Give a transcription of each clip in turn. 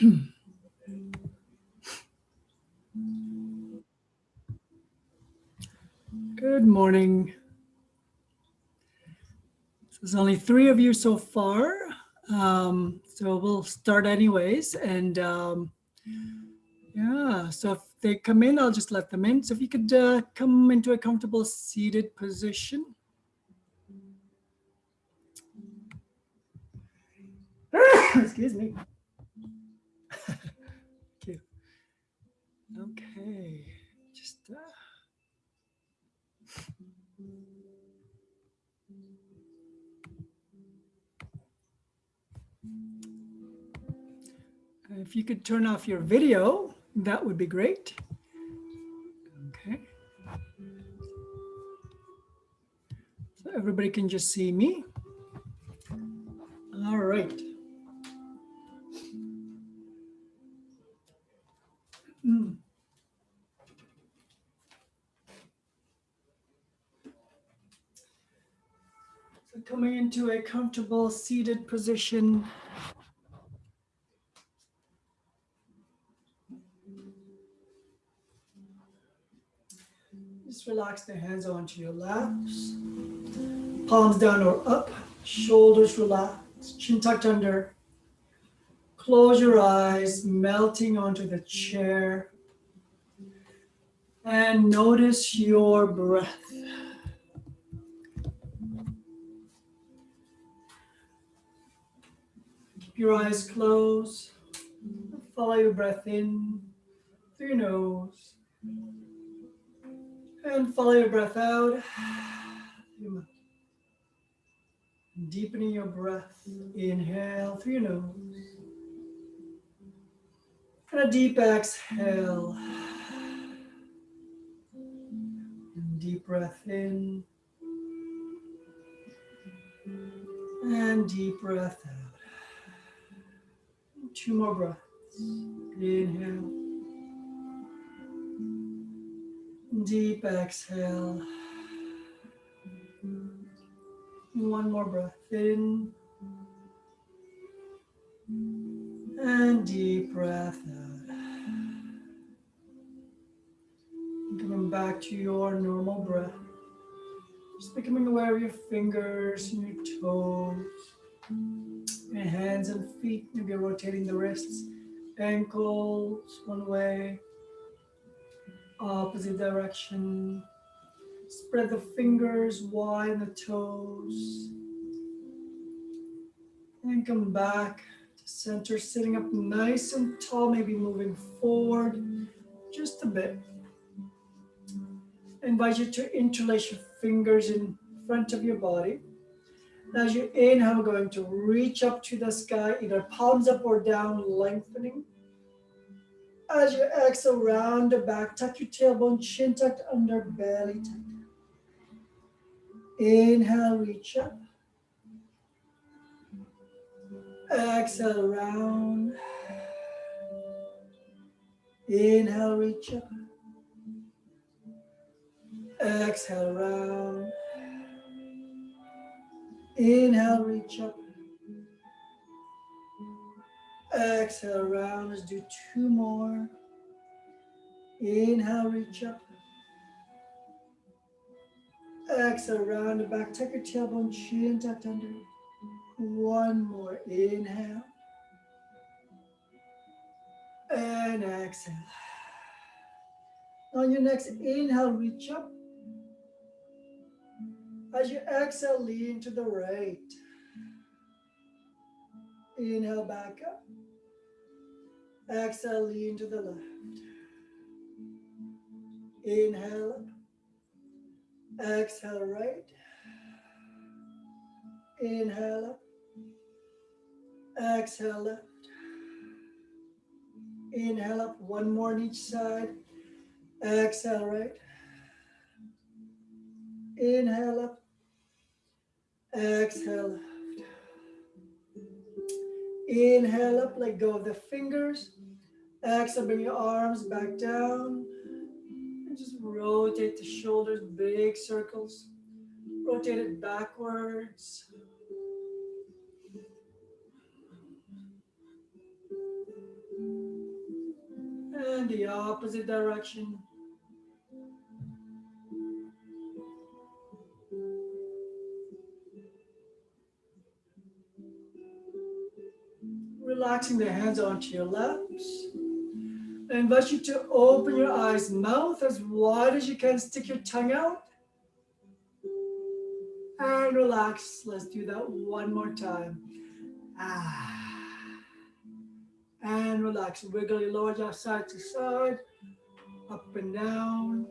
Good morning. There's only three of you so far, um, so we'll start anyways. And um, yeah, so if they come in, I'll just let them in. So if you could uh, come into a comfortable seated position. Excuse me. Uh, if you could turn off your video, that would be great. Okay. So everybody can just see me. All right. Comfortable seated position. Just relax the hands onto your laps. Palms down or up, shoulders relaxed, chin tucked under. Close your eyes, melting onto the chair. And notice your breath. Your eyes close. Follow your breath in through your nose. And follow your breath out. Deepening your breath. Inhale through your nose. And a deep exhale. And deep breath in. And deep breath out. Two more breaths. Inhale. Deep exhale. One more breath in. And deep breath out. Coming back to your normal breath. Just becoming aware of your fingers and your toes. Your hands and feet. Maybe rotating the wrists, ankles one way, opposite direction. Spread the fingers wide the toes. And come back to center, sitting up nice and tall, maybe moving forward just a bit. Invite you to interlace your fingers in front of your body. As you inhale, we're going to reach up to the sky, either palms up or down, lengthening. As you exhale, round the back, tuck your tailbone, chin tucked under, belly tucked. Inhale, reach up. Exhale, round. Inhale, reach up. Exhale, round. Inhale, reach up. Exhale, round. Let's do two more. Inhale, reach up. Exhale, round the back. Tuck your tailbone, chin tucked under. One more. Inhale. And exhale. On your next inhale, reach up. As you exhale, lean to the right. Inhale back up. Exhale, lean to the left. Inhale up. Exhale right. Inhale up. Exhale left. Inhale up. One more on each side. Exhale right. Inhale up. Exhale. Inhale up, let go of the fingers. Exhale, bring your arms back down. And just rotate the shoulders, big circles. Rotate it backwards. And the opposite direction. Relaxing the hands onto your laps. I invite you to open your eyes, mouth as wide as you can, stick your tongue out. And relax. Let's do that one more time. Ah. And relax. Wiggle your lower jaw side to side, up and down.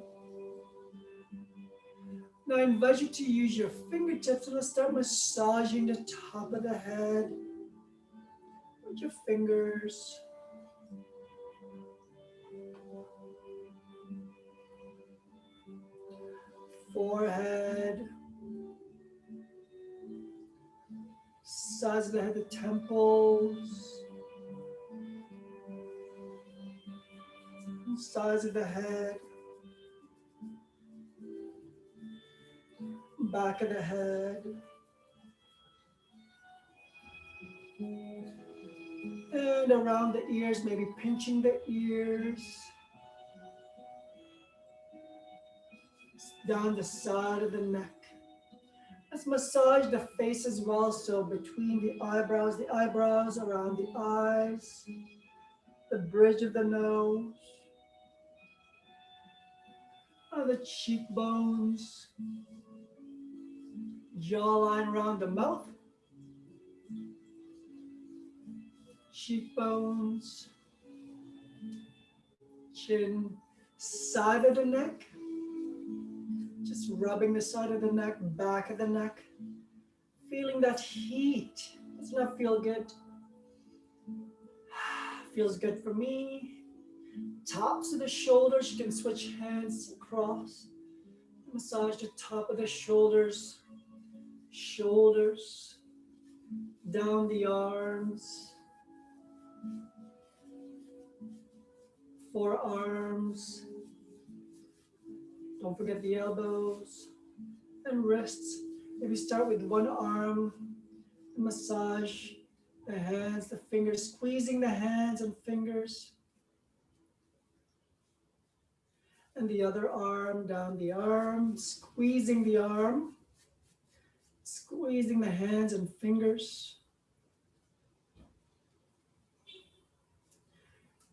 Now I invite you to use your fingertips and let's start massaging the top of the head with your fingers. Forehead. Sides of the head, the temples. Sides of the head. Back of the head. And around the ears, maybe pinching the ears. Down the side of the neck. Let's massage the face as well. So between the eyebrows, the eyebrows, around the eyes, the bridge of the nose, oh, the cheekbones, jawline around the mouth, cheekbones, chin, side of the neck, just rubbing the side of the neck, back of the neck, feeling that heat. Does not feel good? Feels good for me. Tops of the shoulders, you can switch hands across. Massage the top of the shoulders, shoulders, down the arms, forearms, don't forget the elbows. And wrists. Maybe start with one arm, massage. The hands, the fingers, squeezing the hands and fingers. And the other arm down the arm, squeezing the arm, squeezing the hands and fingers.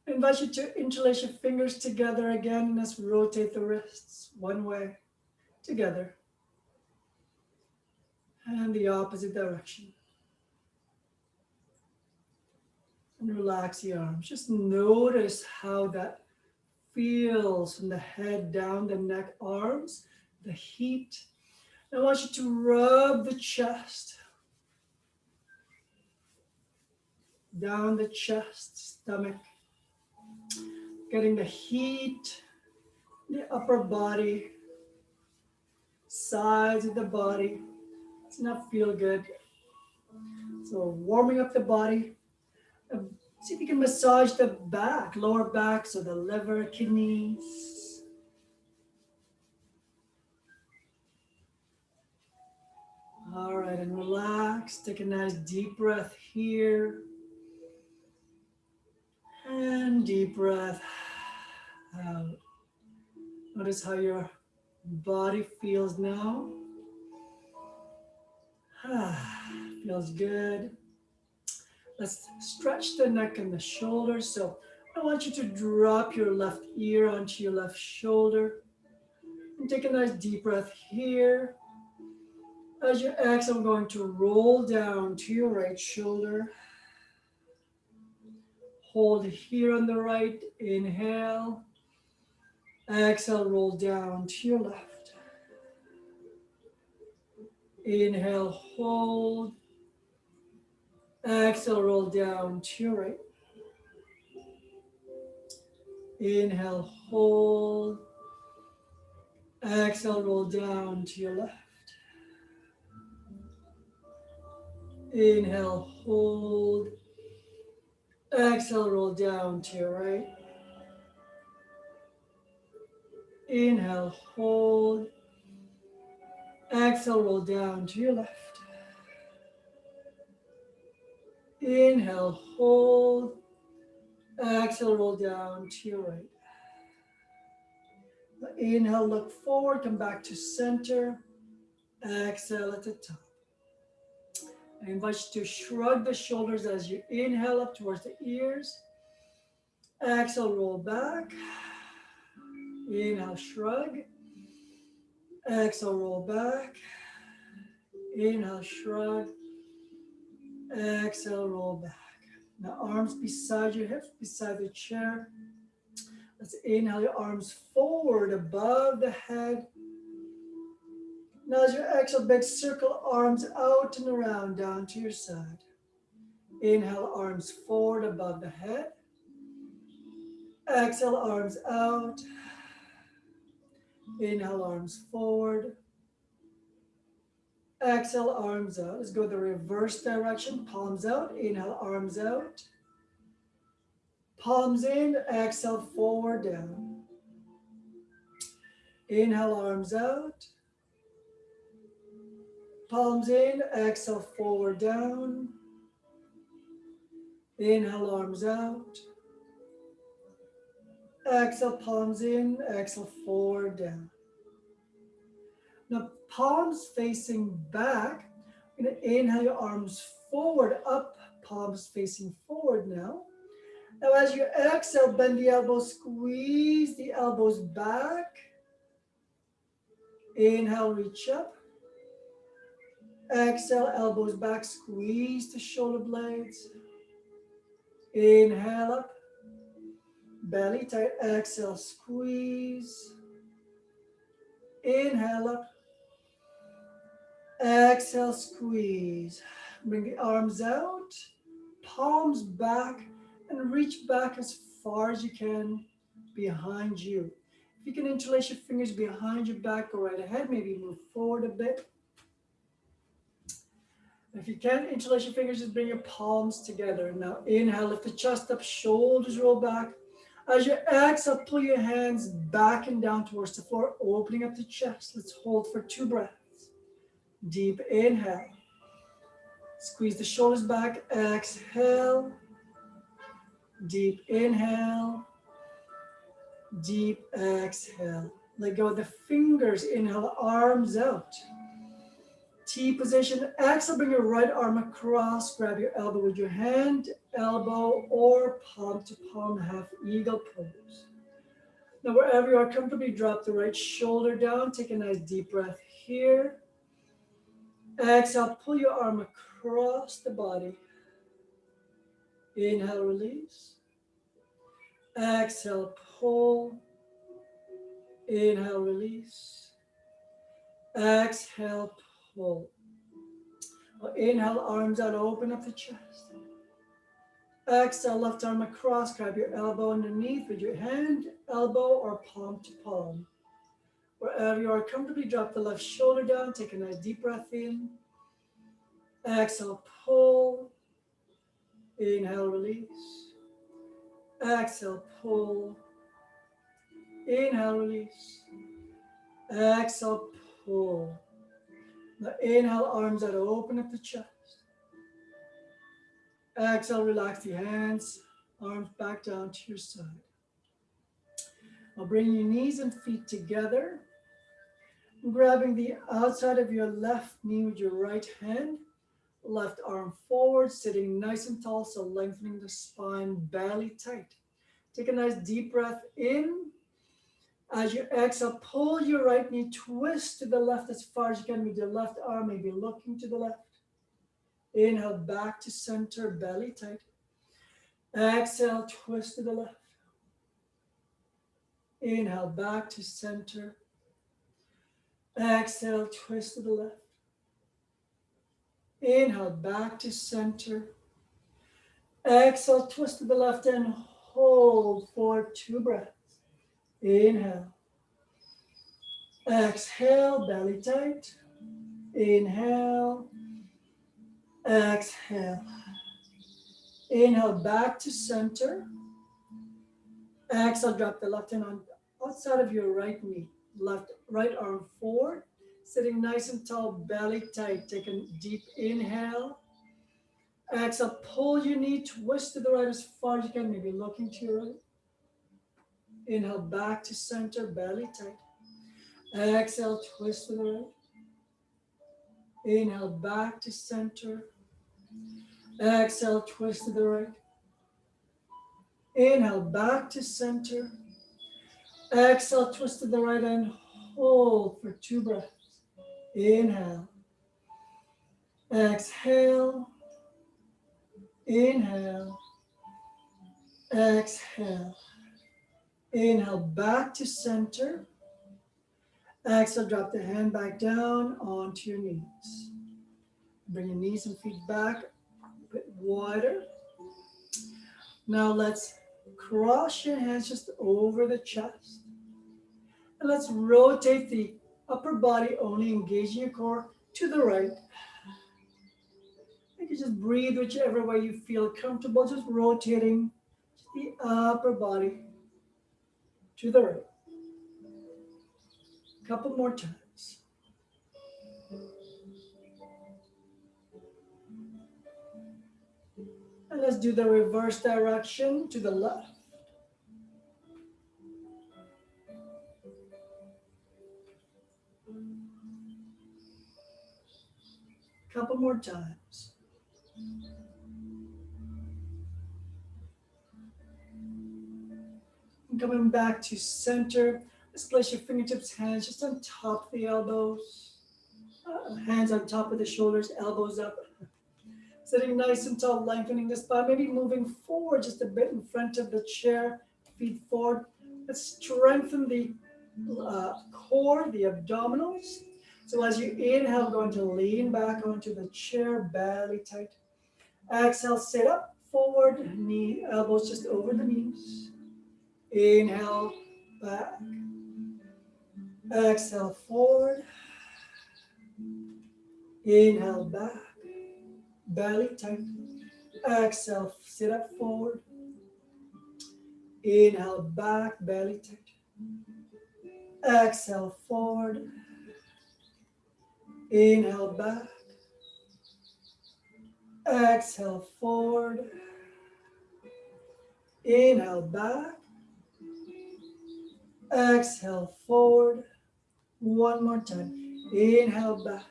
Invite you to interlace your fingers together again. Let's rotate the wrists one way, together. And the opposite direction. And relax the arms. Just notice how that feels from the head down the neck, arms, the heat. I want you to rub the chest. Down the chest, stomach getting the heat, the upper body, sides of the body. It's not feel good. So warming up the body. Um, see if you can massage the back, lower back, so the liver, kidneys. All right, and relax. Take a nice deep breath here. And deep breath out. Notice how your body feels now. feels good. Let's stretch the neck and the shoulders. So I want you to drop your left ear onto your left shoulder. And take a nice deep breath here. As you exhale, I'm going to roll down to your right shoulder. Hold here on the right, inhale. Exhale, roll down to your left. Inhale, hold. Exhale, roll down to your right. Inhale, hold. Exhale, roll down to your left. Inhale, hold. Exhale, roll down to your right. Inhale, hold. Exhale, roll down to your left. Inhale, hold. Exhale. Roll down to your right. Inhale, look forward, come back to center. Exhale at the top. I invite you to shrug the shoulders as you inhale up towards the ears. Exhale, roll back. Inhale, shrug. Exhale, roll back. Inhale, shrug. Exhale, roll back. Now arms beside your hips, beside the chair. Let's inhale your arms forward above the head. Now as you exhale, big circle arms out and around down to your side. Inhale, arms forward above the head. Exhale, arms out. Inhale, arms forward. Exhale, arms out. Let's go the reverse direction. Palms out. Inhale, arms out. Palms in. Exhale, forward, down. Inhale, arms out. Palms in. Exhale, forward, down. Inhale, arms out. Exhale, palms in. Exhale, forward, down. Now, palms facing back. Going to inhale your arms forward, up, palms facing forward now. Now, as you exhale, bend the elbows, squeeze the elbows back. Inhale, reach up. Exhale, elbows back, squeeze the shoulder blades. Inhale up. Belly tight, exhale, squeeze. Inhale up. Exhale, squeeze. Bring the arms out, palms back, and reach back as far as you can behind you. If you can interlace your fingers behind your back, go right ahead. Maybe move forward a bit. If you can't interlace your fingers, just bring your palms together. Now inhale, lift the chest up, shoulders roll back. As you exhale, pull your hands back and down towards the floor, opening up the chest. Let's hold for two breaths. Deep inhale. Squeeze the shoulders back. Exhale. Deep inhale. Deep exhale. Let go of the fingers. Inhale, arms out. T position. Exhale, bring your right arm across. Grab your elbow with your hand, elbow, or palm to palm, half eagle pose. Now, wherever you are comfortably, drop the right shoulder down. Take a nice deep breath here. Exhale, pull your arm across the body. Inhale, release. Exhale, pull. Inhale, release. Exhale, pull. Inhale, arms out, open up the chest. Exhale, left arm across, grab your elbow underneath with your hand, elbow, or palm to palm. Wherever you are comfortably, drop the left shoulder down. Take a nice deep breath in. Exhale, pull. Inhale, release. Exhale, pull. Inhale, release. Exhale, pull. Now inhale, arms out, open up the chest. Exhale, relax the hands, arms back down to your side. Now bring your knees and feet together I'm grabbing the outside of your left knee with your right hand, left arm forward, sitting nice and tall, so lengthening the spine, belly tight. Take a nice deep breath in. As you exhale, pull your right knee, twist to the left as far as you can with your left arm, maybe looking to the left. Inhale, back to center, belly tight. Exhale, twist to the left. Inhale, back to center, Exhale, twist to the left. Inhale, back to center. Exhale, twist to the left and hold for two breaths. Inhale. Exhale, belly tight. Inhale. Exhale. Inhale, back to center. Exhale, drop the left hand on outside of your right knee left right arm forward, sitting nice and tall, belly tight. Take a deep inhale. Exhale, pull your knee, twist to the right as far as you can, maybe looking to your right. Inhale, back to center, belly tight. Exhale, twist to the right. Inhale, back to center. Exhale, twist to the right. Inhale, back to center. Exhale, twist to the right and hold for two breaths. Inhale. Exhale. Inhale. Exhale. Inhale back to center. Exhale, drop the hand back down onto your knees. Bring your knees and feet back a bit wider. Now let's cross your hands just over the chest. And let's rotate the upper body only, engaging your core to the right. You can just breathe whichever way you feel comfortable, just rotating the upper body to the right. A couple more times. And let's do the reverse direction to the left. Couple more times. And coming back to center. Let's place your fingertips, hands just on top of the elbows. Uh, hands on top of the shoulders, elbows up. Sitting nice and tall, lengthening the spine, maybe moving forward just a bit in front of the chair, feet forward. Let's strengthen the uh, core, the abdominals. So as you inhale, going to lean back onto the chair, belly tight. Exhale, sit up, forward, knee, elbows just over the knees. Inhale, back. Exhale, forward. Inhale, back. Belly tight. Exhale, sit up forward. Inhale, back, belly tight. Exhale, forward. Inhale back. Exhale forward. Inhale back. Exhale forward. One more time. Inhale back.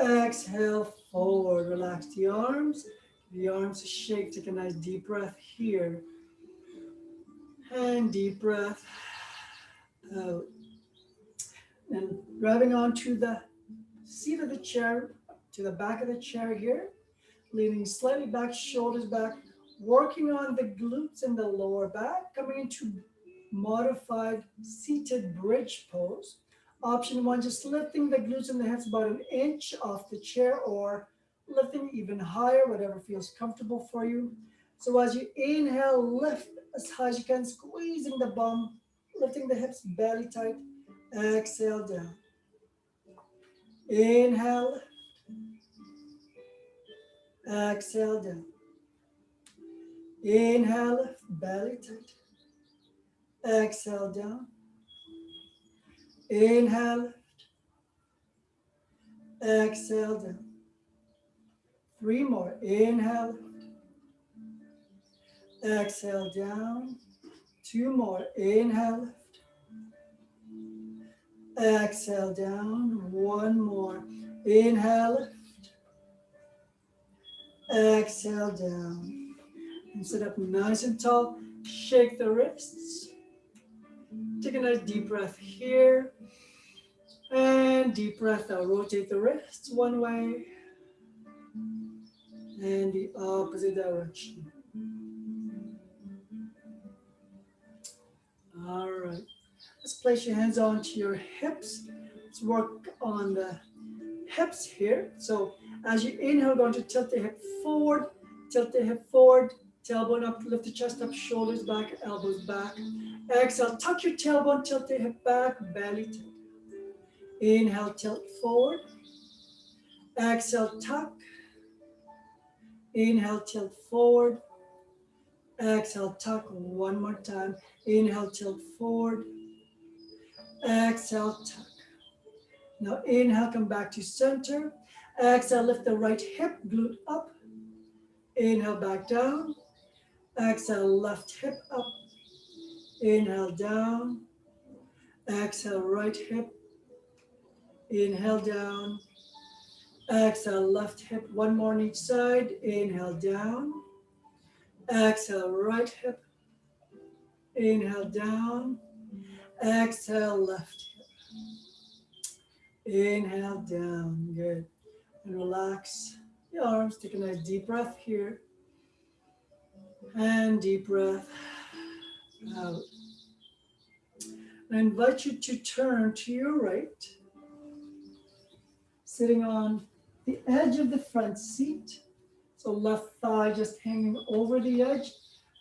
Exhale forward. Relax the arms. The arms shake. Take a nice deep breath here. And deep breath out and grabbing onto the seat of the chair, to the back of the chair here, leaning slightly back, shoulders back, working on the glutes and the lower back, coming into modified seated bridge pose. Option one, just lifting the glutes and the hips about an inch off the chair or lifting even higher, whatever feels comfortable for you. So as you inhale, lift as high as you can, squeezing the bum, lifting the hips belly tight, Exhale down. Inhale. Exhale down. Inhale, belly tight. Exhale down. Inhale. lift. Exhale down. Three more. Inhale. Exhale down. Two more. Inhale. lift. Exhale down. One more. Inhale. lift. Exhale down. And sit up nice and tall. Shake the wrists. Take a nice deep breath here. And deep breath out. Rotate the wrists one way. And the opposite direction. All right. Let's place your hands onto your hips. Let's work on the hips here. So as you inhale, going to tilt the hip forward, tilt the hip forward, tailbone up, lift the chest up, shoulders back, elbows back. Exhale, tuck your tailbone, tilt the hip back, belly tilt. Inhale, tilt forward. Exhale, tuck. Inhale, tilt forward. Exhale, tuck one more time. Inhale, tilt forward. Exhale, tuck. Now inhale, come back to center. Exhale, lift the right hip, glute up. Inhale, back down. Exhale, left hip up. Inhale, down. Exhale, right hip. Inhale, down. Exhale, left hip, one more on each side. Inhale, down. Exhale, right hip. Inhale, down. Exhale, left hip. Inhale, down. Good. And relax the arms. Take a nice deep breath here. And deep breath out. I invite you to turn to your right, sitting on the edge of the front seat. So left thigh just hanging over the edge,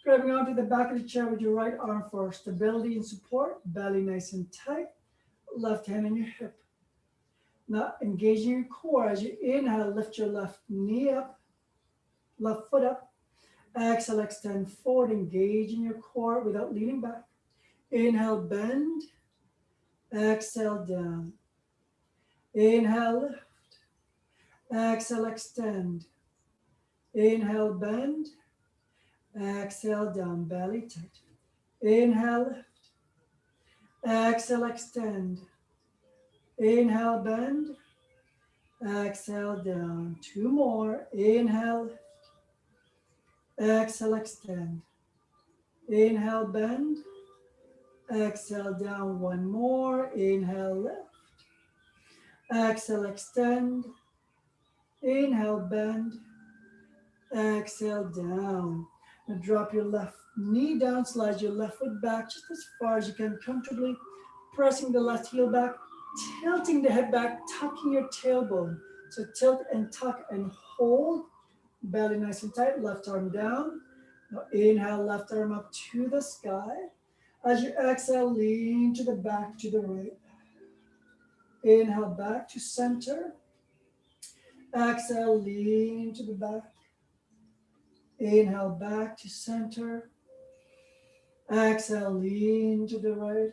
grabbing onto the back of the chair with your right arm for stability and support, belly nice and tight, left hand on your hip. Now engaging your core as you inhale, lift your left knee up, left foot up. Exhale, extend forward, engage in your core without leaning back. Inhale, bend. Exhale, down. Inhale, lift. Exhale, extend. Inhale, bend. Exhale, down, belly tight. Inhale, lift. Exhale, extend. Inhale, bend. Exhale, down. Two more. Inhale. Exhale, extend. Inhale, bend. Exhale, down. One more. Inhale, lift. Exhale, extend. Inhale, bend. Exhale, down. Now drop your left knee down, slide your left foot back just as far as you can comfortably, pressing the left heel back, tilting the head back, tucking your tailbone. So tilt and tuck and hold, belly nice and tight, left arm down. Now inhale, left arm up to the sky. As you exhale, lean to the back, to the right. Inhale, back to center. Exhale, lean to the back. Inhale, back to center. Exhale, lean to the right.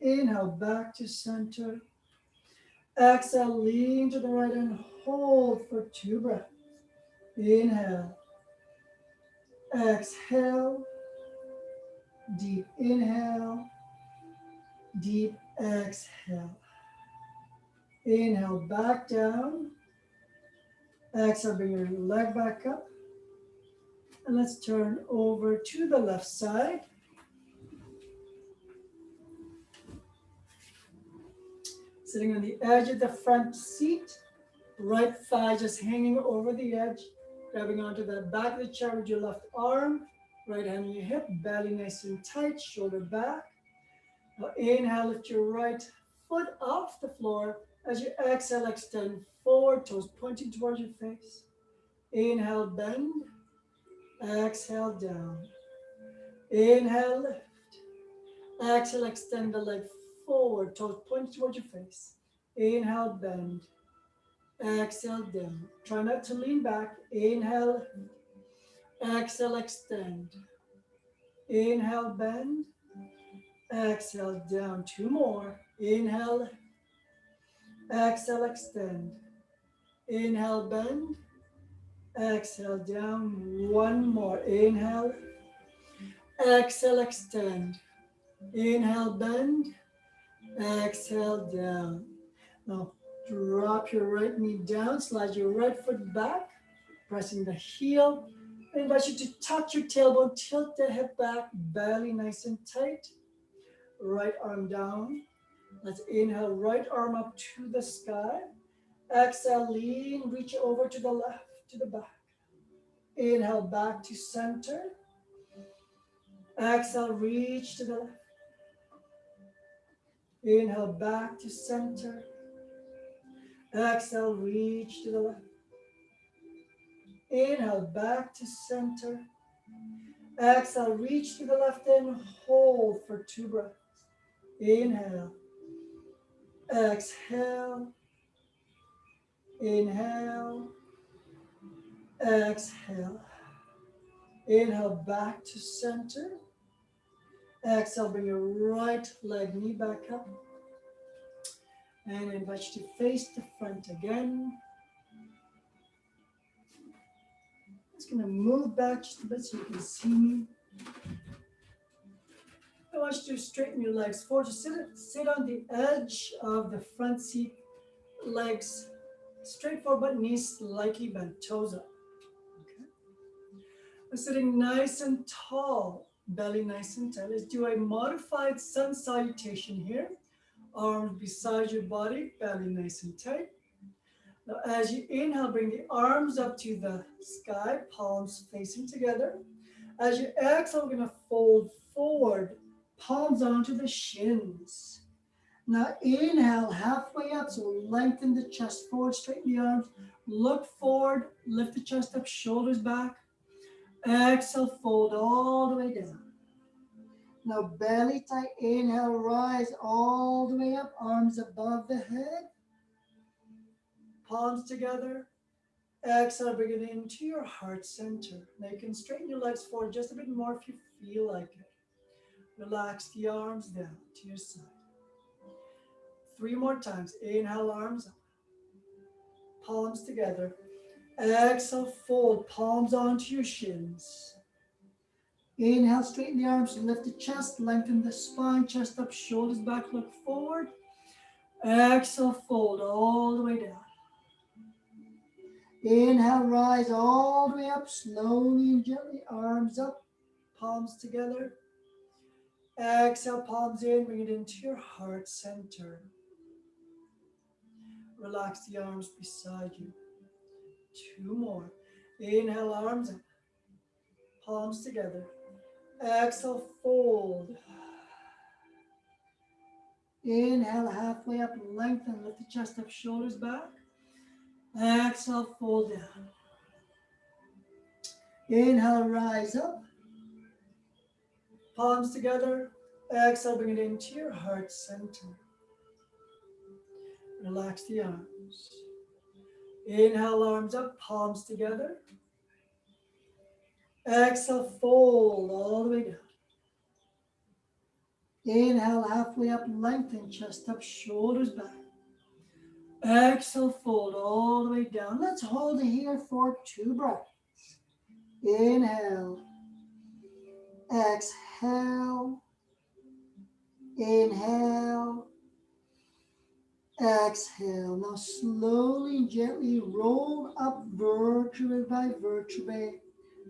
Inhale, back to center. Exhale, lean to the right and hold for two breaths. Inhale. Exhale. Deep inhale. Deep exhale. Inhale, back down. Exhale, bring your leg back up. And let's turn over to the left side. Sitting on the edge of the front seat, right thigh just hanging over the edge, grabbing onto that back of the chair with your left arm, right hand on your hip, belly nice and tight, shoulder back. Now inhale, lift your right foot off the floor, as you exhale, extend forward, toes pointing towards your face. Inhale, bend. Exhale, down. Inhale, lift. Exhale, extend the leg forward, toes pointing towards your face. Inhale, bend. Exhale, down. Try not to lean back. Inhale, exhale, extend. Inhale, bend. Exhale, down. Two more. Inhale, Exhale, extend. Inhale, bend. Exhale, down. One more. Inhale. Exhale, extend. Inhale, bend. Exhale, down. Now, drop your right knee down. Slide your right foot back. Pressing the heel. I invite you to touch your tailbone. Tilt the head back. Belly nice and tight. Right arm down. Let's inhale, right arm up to the sky. Exhale, lean, reach over to the left, to the back. Inhale, back to center. Exhale, reach to the left. Inhale, back to center. Exhale, reach to the left. Inhale, back to center. Exhale, reach to the left and hold for two breaths. Inhale. Exhale. Inhale. Exhale. Inhale back to center. Exhale, bring your right leg knee back up. And I invite you to face the front again. Just gonna move back just a bit so you can see me. I want you to straighten your legs forward. Just sit, sit on the edge of the front seat, legs straight forward, but knees slightly bent, toes up. Okay. We're sitting nice and tall, belly nice and tight. Let's do a modified sun salutation here. Arms beside your body, belly nice and tight. Now, as you inhale, bring the arms up to the sky, palms facing together. As you exhale, we're going to fold forward, palms onto the shins. Now inhale halfway up, so lengthen the chest forward, straighten the arms, look forward, lift the chest up, shoulders back. Exhale, fold all the way down. Now belly tight, inhale, rise all the way up, arms above the head. Palms together. Exhale, bring it into your heart center. Now you can straighten your legs forward just a bit more if you feel like it. Relax the arms down to your side. Three more times. Inhale, arms up. Palms together. Exhale, fold. Palms onto your shins. Inhale, straighten the arms, lift the chest, lengthen the spine, chest up, shoulders back, look forward. Exhale, fold all the way down. Inhale, rise all the way up, slowly and gently, arms up, palms together. Exhale, palms in, bring it into your heart center. Relax the arms beside you. Two more. Inhale, arms up, palms together. Exhale, fold. Inhale, halfway up, lengthen, lift the chest up, shoulders back. Exhale, fold down. Inhale, rise up. Palms together. Exhale, bring it into your heart center. Relax the arms. Inhale, arms up, palms together. Exhale, fold all the way down. Inhale, halfway up, lengthen, chest up, shoulders back. Exhale, fold all the way down. Let's hold it here for two breaths. Inhale. Exhale. Inhale. Exhale. Now slowly and gently roll up vertebrae by vertebrae.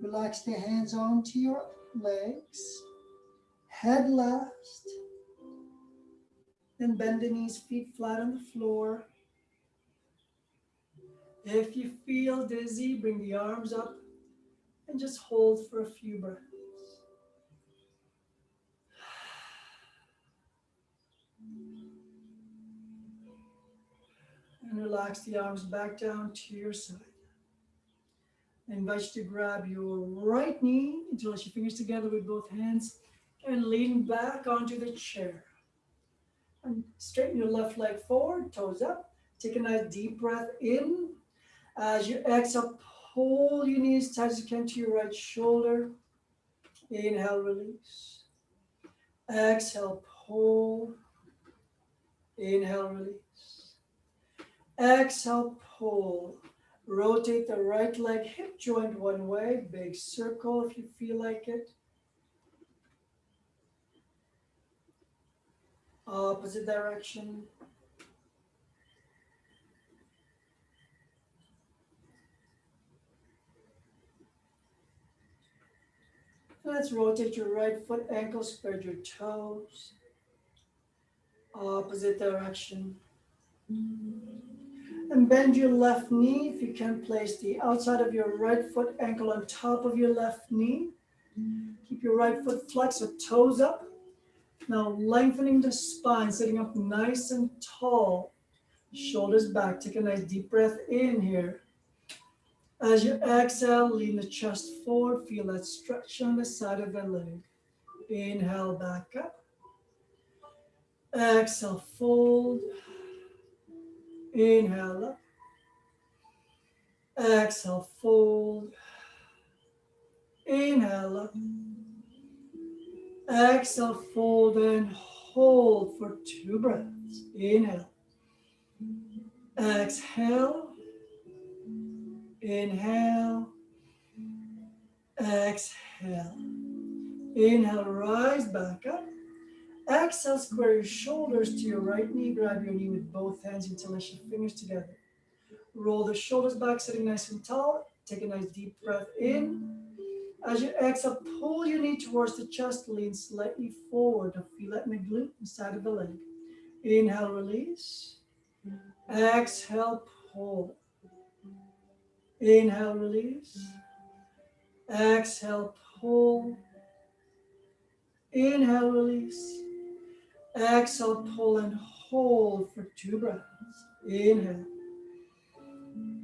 Relax the hands onto your legs. Head last. Then bend the knees, feet flat on the floor. If you feel dizzy, bring the arms up and just hold for a few breaths. And relax the arms back down to your side. I invite you to grab your right knee, interlace your fingers together with both hands, and lean back onto the chair. And straighten your left leg forward, toes up. Take a nice deep breath in. As you exhale, pull your knees tight as you can to your right shoulder. Inhale, release. Exhale, pull. Inhale, release. Exhale, pull. Rotate the right leg, hip joint one way, big circle if you feel like it. Opposite direction. Let's rotate your right foot ankle, spread your toes. Opposite direction. And bend your left knee. If you can place the outside of your right foot ankle on top of your left knee. Keep your right foot flexed with toes up. Now lengthening the spine, sitting up nice and tall. Shoulders back. Take a nice deep breath in here. As you exhale, lean the chest forward. Feel that stretch on the side of the leg. Inhale back up. Exhale, fold. Inhale up. Exhale, fold. Inhale up. Exhale, fold and hold for two breaths. Inhale. Exhale. Inhale. Exhale. Inhale, rise back up. Exhale, square your shoulders to your right knee. Grab your knee with both hands you your fingers together. Roll the shoulders back, sitting nice and tall. Take a nice deep breath in. As you exhale, pull your knee towards the chest, lean slightly forward feel it in the glute inside of the leg. Inhale, release. Exhale, pull. Inhale, release. Exhale, pull. Inhale, release. Exhale, pull and hold for two breaths. Inhale.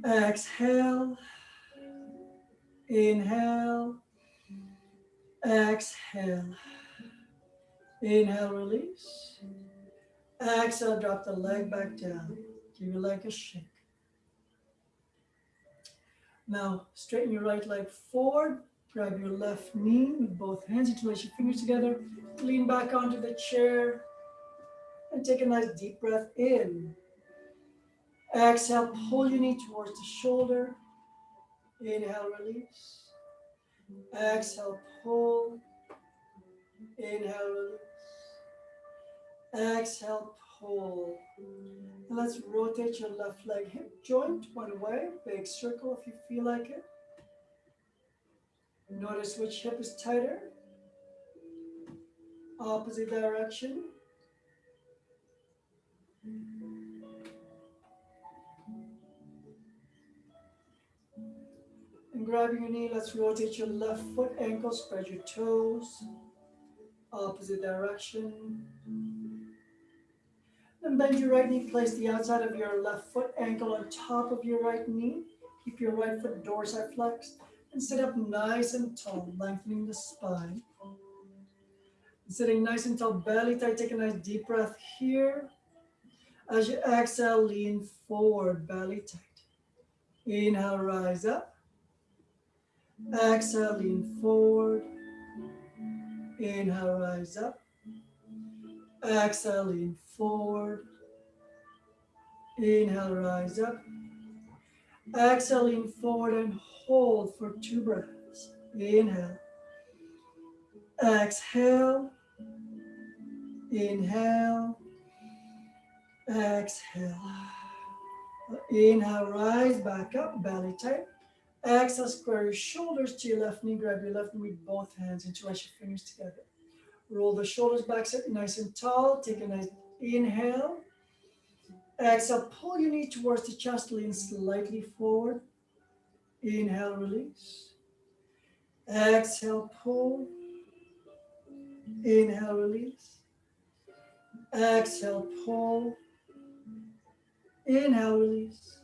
Exhale. Inhale. Exhale. Inhale, release. Exhale, drop the leg back down. Give your leg a shake. Now, straighten your right leg forward. Grab your left knee with both hands. Interlace your fingers together. Lean back onto the chair. And take a nice deep breath in. Exhale, pull your knee towards the shoulder. Inhale, release. Exhale, pull. Inhale, release. Exhale, pull. And let's rotate your left leg hip joint one way, big circle if you feel like it. Notice which hip is tighter. Opposite direction. And grabbing your knee, let's rotate your left foot ankle, spread your toes. Opposite direction. Then bend your right knee, place the outside of your left foot ankle on top of your right knee. Keep your right foot dorsiflexed and sit up nice and tall, lengthening the spine. Sitting nice and tall, belly tight, take a nice deep breath here. As you exhale, lean forward, belly tight. Inhale, rise up. Exhale, lean forward. Inhale, rise up. Exhale, lean forward. Inhale, rise up. Exhale, lean forward and hold for two breaths. Inhale. Exhale. Inhale. Exhale. Inhale, rise back up, belly tight. Exhale, square your shoulders to your left knee. Grab your left knee with both hands and interlace your fingers together. Roll the shoulders back, sit nice and tall. Take a nice inhale. Exhale, pull your knee towards the chest, lean slightly forward. Inhale, release. Exhale, pull. Inhale, release. Exhale, pull. Inhale, release.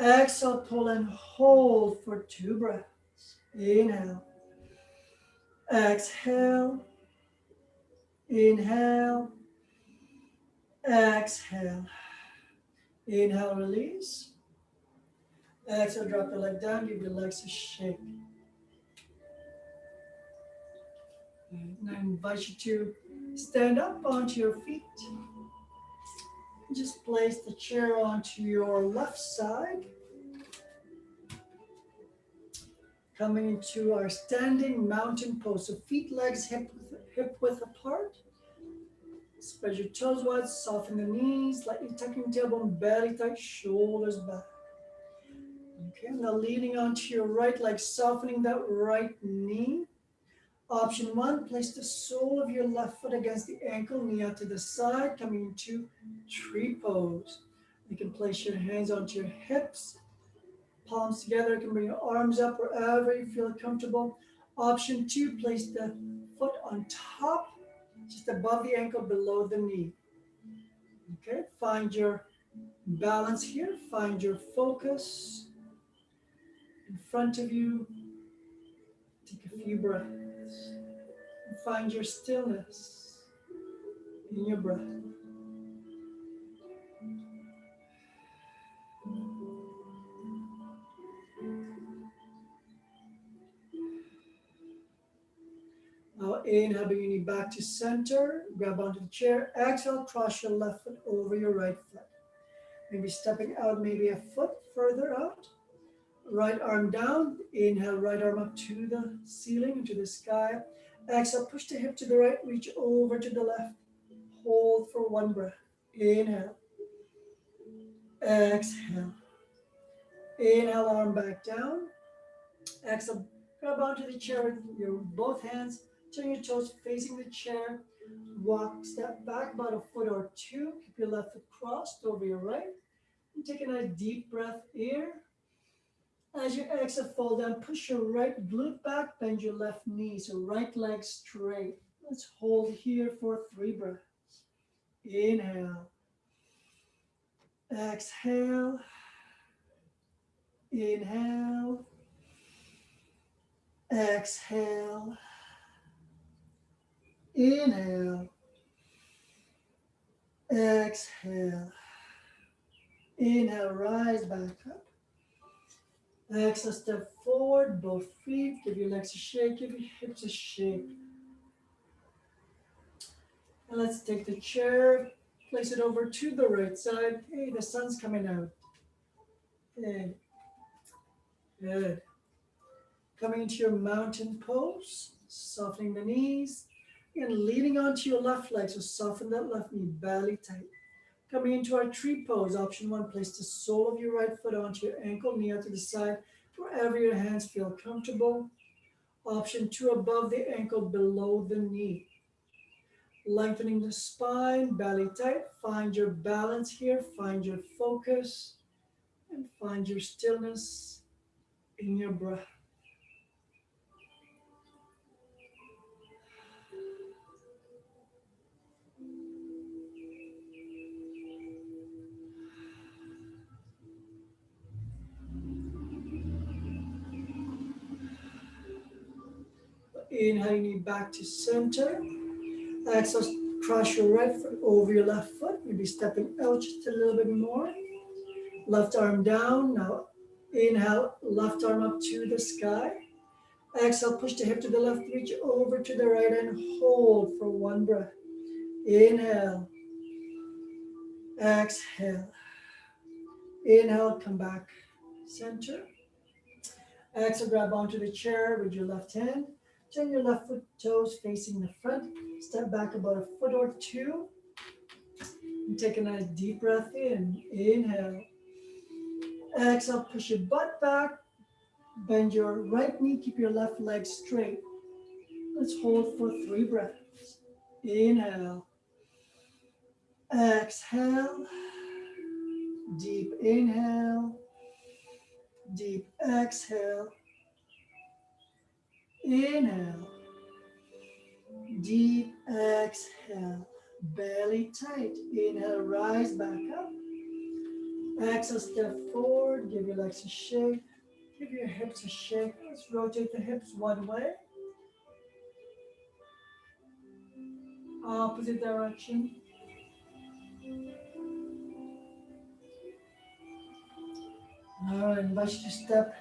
Exhale, pull and hold for two breaths. Inhale. Exhale. Inhale. Exhale. Inhale, release. Exhale, drop the leg down, give your legs a shake. And I invite you to stand up onto your feet. Just place the chair onto your left side. Coming into our standing mountain pose. So feet, legs, hip, hip width apart. Spread your toes wide, soften the knees, slightly tucking tailbone, belly tight, shoulders back. Okay, now leaning onto your right leg, softening that right knee. Option one, place the sole of your left foot against the ankle, knee out to the side, coming into tree pose. You can place your hands onto your hips, palms together. You can bring your arms up wherever you feel comfortable. Option two, place the foot on top, just above the ankle, below the knee. Okay, find your balance here, find your focus in front of you. Take a few breaths find your stillness in your breath. Now inhale, bring your knee back to center, grab onto the chair. Exhale, cross your left foot over your right foot. Maybe stepping out maybe a foot further out. Right arm down. Inhale, right arm up to the ceiling, into the sky. Exhale, push the hip to the right, reach over to the left. Hold for one breath. Inhale. Exhale. Inhale, arm back down. Exhale, grab onto the chair with your both hands. Turn your toes facing the chair. Walk, step back about a foot or two. Keep your left foot crossed over your right. And take a nice deep breath here. As you exhale, fold down, push your right glute back, bend your left knee, so right leg straight. Let's hold here for three breaths. Inhale. Exhale. Inhale. Exhale. Inhale. Exhale. Inhale, rise back up. Exhale, step forward, both feet. Give your legs a shake, give your hips a shake. And let's take the chair, place it over to the right side. Hey, the sun's coming out. Hey. Good. Coming into your mountain pose, softening the knees, and leaning onto your left leg. So soften that left knee, belly tight. Coming into our tree pose, option one, place the sole of your right foot onto your ankle, knee out to the side, wherever your hands feel comfortable. Option two, above the ankle, below the knee. Lengthening the spine, belly tight. Find your balance here, find your focus, and find your stillness in your breath. Inhale, knee back to center. Exhale, cross your right foot over your left foot. Maybe stepping out just a little bit more. Left arm down. Now inhale, left arm up to the sky. Exhale, push the hip to the left, reach over to the right and hold for one breath. Inhale. Exhale. Inhale, come back. Center. Exhale, grab onto the chair with your left hand. Turn your left foot toes facing the front. Step back about a foot or two. And take a nice deep breath in. Inhale. Exhale, push your butt back. Bend your right knee, keep your left leg straight. Let's hold for three breaths. Inhale. Exhale. Deep inhale. Deep exhale. Inhale. Deep exhale. Belly tight. Inhale, rise back up. Exhale, step forward. Give your legs a shake. Give your hips a shake. Let's rotate the hips one way. Opposite direction. All right, invite you to step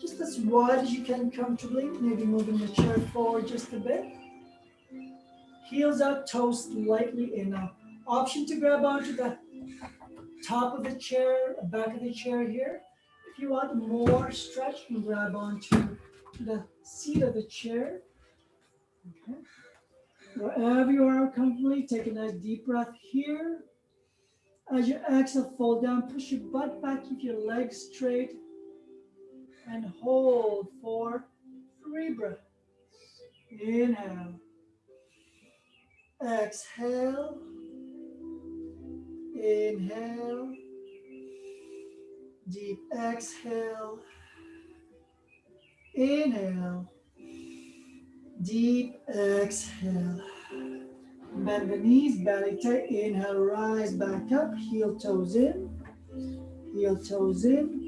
just as wide as you can comfortably, maybe moving the chair forward just a bit. Heels out, toes slightly in. Now, option to grab onto the top of the chair, uh, back of the chair here. If you want more stretch, you can grab onto the seat of the chair. Okay. Wherever you are comfortably, take a nice deep breath here. As you exhale, fall down, push your butt back, keep your legs straight and hold for three breaths. Inhale. Exhale. Inhale. Deep exhale. Inhale. Deep exhale. Bend the knees, belly tight. Inhale, rise back up. Heel toes in. Heel toes in.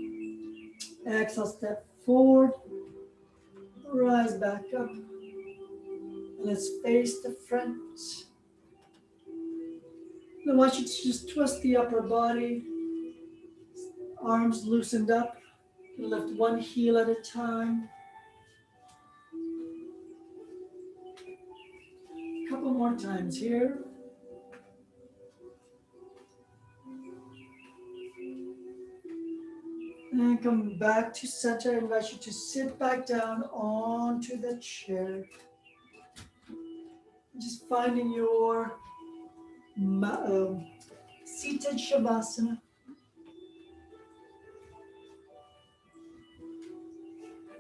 Exhale, step forward, rise back up. Let's face the front. I want you to just twist the upper body, arms loosened up. Lift one heel at a time. A couple more times here. Then come back to center. I invite you to sit back down onto the chair. Just finding your um, seated Shavasana.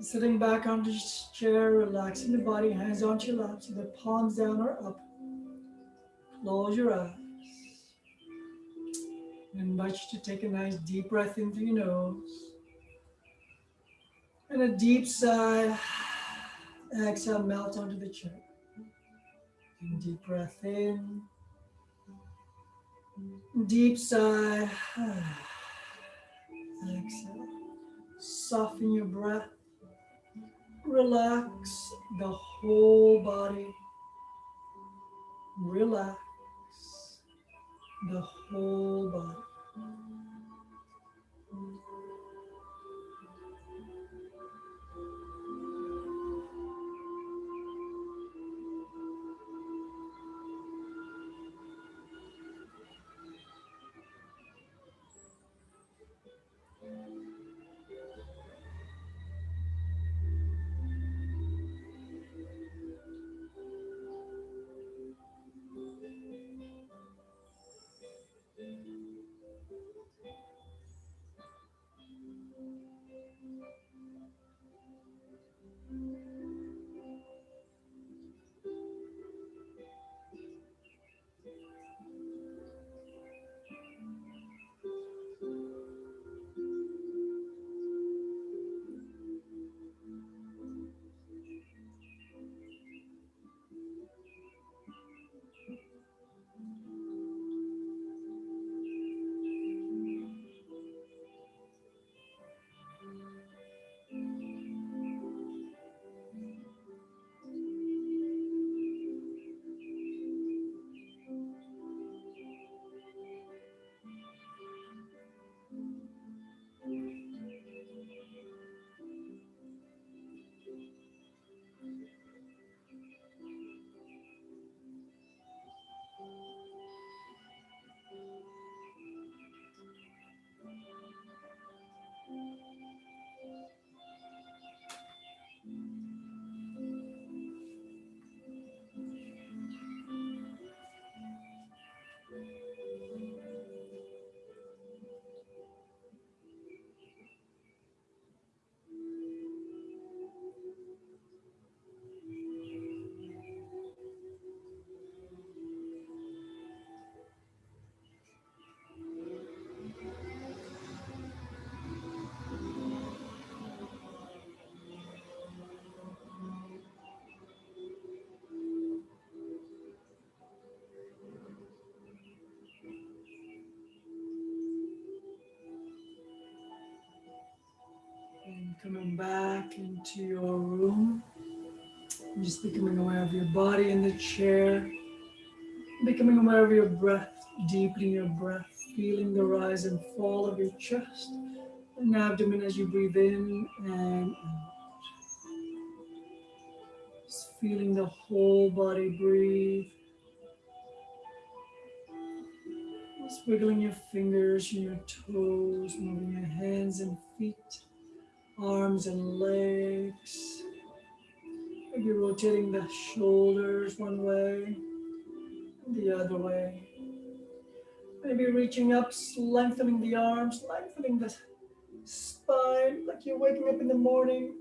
Sitting back on the chair, relaxing the body, hands onto your lap, so the palms down or up. Close your eyes. I invite you to take a nice deep breath in through your nose. And a deep sigh. Exhale, melt onto the chair. Deep breath in. Deep sigh. Exhale. Soften your breath. Relax the whole body. Relax the whole body. Coming back into your room. And Just becoming aware of your body in the chair. Becoming aware of your breath, deepening your breath, feeling the rise and fall of your chest and abdomen as you breathe in and out. Just feeling the whole body breathe. Just wiggling your fingers and your toes, moving your hands and feet arms and legs. Maybe rotating the shoulders one way, the other way. Maybe reaching up, lengthening the arms, lengthening the spine like you're waking up in the morning.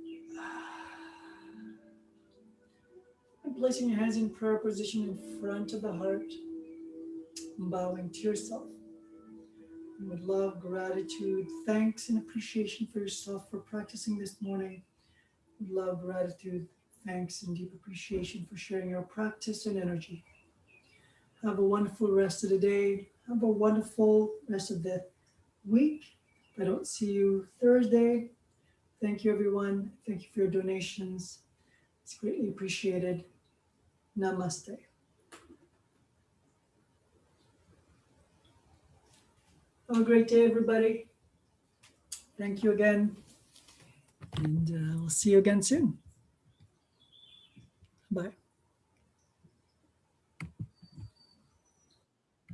And placing your hands in prayer position in front of the heart, bowing to yourself with love, gratitude, thanks, and appreciation for yourself for practicing this morning. With love, gratitude, thanks, and deep appreciation for sharing your practice and energy. Have a wonderful rest of the day. Have a wonderful rest of the week. I don't see you Thursday, thank you, everyone. Thank you for your donations. It's greatly appreciated. Namaste. Have a great day, everybody. Thank you again. And uh, we'll see you again soon. Bye.